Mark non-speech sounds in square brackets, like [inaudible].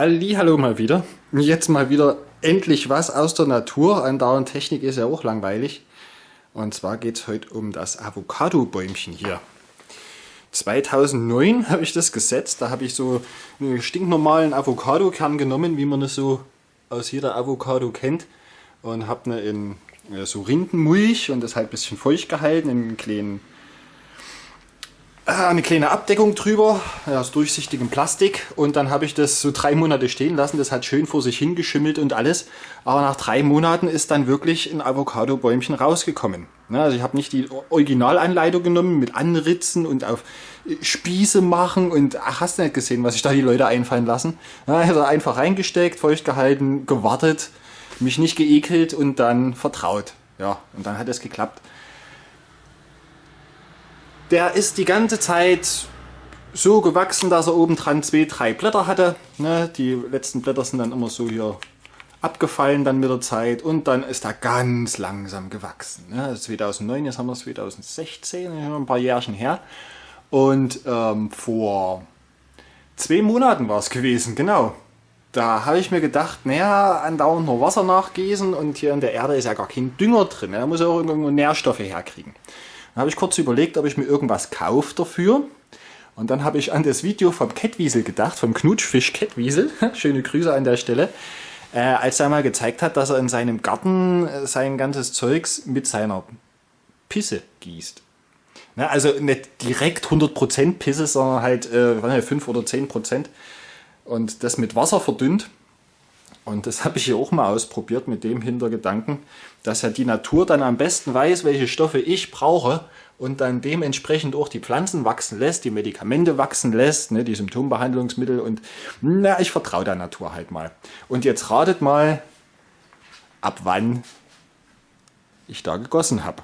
Hallo mal wieder. Jetzt mal wieder endlich was aus der Natur. Andauernd Technik ist ja auch langweilig. Und zwar geht es heute um das Avocado-Bäumchen hier. 2009 [laughs] habe ich das gesetzt. Da habe ich so einen stinknormalen Avocado-Kern genommen, wie man es so aus jeder Avocado kennt. Und habe eine in so Rindenmulch und das halt ein bisschen feucht gehalten in kleinen eine kleine Abdeckung drüber aus durchsichtigem Plastik und dann habe ich das so drei Monate stehen lassen. Das hat schön vor sich hingeschimmelt und alles. Aber nach drei Monaten ist dann wirklich ein Avocado-Bäumchen rausgekommen. Also ich habe nicht die Originalanleitung genommen mit Anritzen und auf Spieße machen und ach, hast du nicht gesehen, was sich da die Leute einfallen lassen. Also einfach reingesteckt, feucht gehalten, gewartet, mich nicht geekelt und dann vertraut. Ja, und dann hat es geklappt. Der ist die ganze Zeit so gewachsen, dass er oben dran zwei, drei Blätter hatte. Ne, die letzten Blätter sind dann immer so hier abgefallen dann mit der Zeit und dann ist er ganz langsam gewachsen. Ne? 2009, jetzt haben wir 2016, ein paar Jährchen her. Und ähm, vor zwei Monaten war es gewesen, genau. Da habe ich mir gedacht, naja, andauernd nur Wasser nachgießen und hier in der Erde ist ja gar kein Dünger drin. Da muss er auch irgendwo Nährstoffe herkriegen. Dann habe ich kurz überlegt, ob ich mir irgendwas kaufe dafür. Und dann habe ich an das Video vom Kettwiesel gedacht, vom Knutschfisch Kettwiesel. [laughs] Schöne Grüße an der Stelle. Äh, als er mal gezeigt hat, dass er in seinem Garten äh, sein ganzes Zeugs mit seiner Pisse gießt. Ne, also nicht direkt 100% Pisse, sondern halt äh, 5 oder 10%. Und das mit Wasser verdünnt. Und das [laughs] habe ich hier auch mal ausprobiert mit dem Hintergedanken, dass ja die Natur dann am besten weiß, welche Stoffe ich brauche und dann dementsprechend auch die Pflanzen wachsen lässt, die Medikamente wachsen lässt, ne, die Symptombehandlungsmittel und na, ich vertraue der Natur halt mal. Und jetzt ratet mal, ab wann ich da gegossen habe.